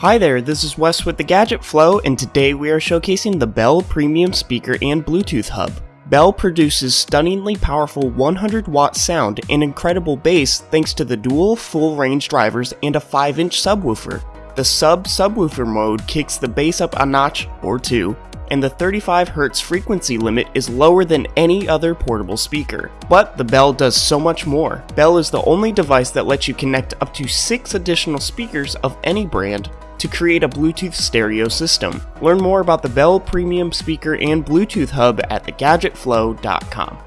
Hi there, this is Wes with the Gadget Flow, and today we are showcasing the Bell Premium Speaker and Bluetooth Hub. Bell produces stunningly powerful 100 watt sound and incredible bass thanks to the dual full range drivers and a 5 inch subwoofer. The sub subwoofer mode kicks the bass up a notch or two, and the 35Hz frequency limit is lower than any other portable speaker. But the Bell does so much more. Bell is the only device that lets you connect up to 6 additional speakers of any brand to create a Bluetooth stereo system. Learn more about the Bell Premium Speaker and Bluetooth Hub at thegadgetflow.com.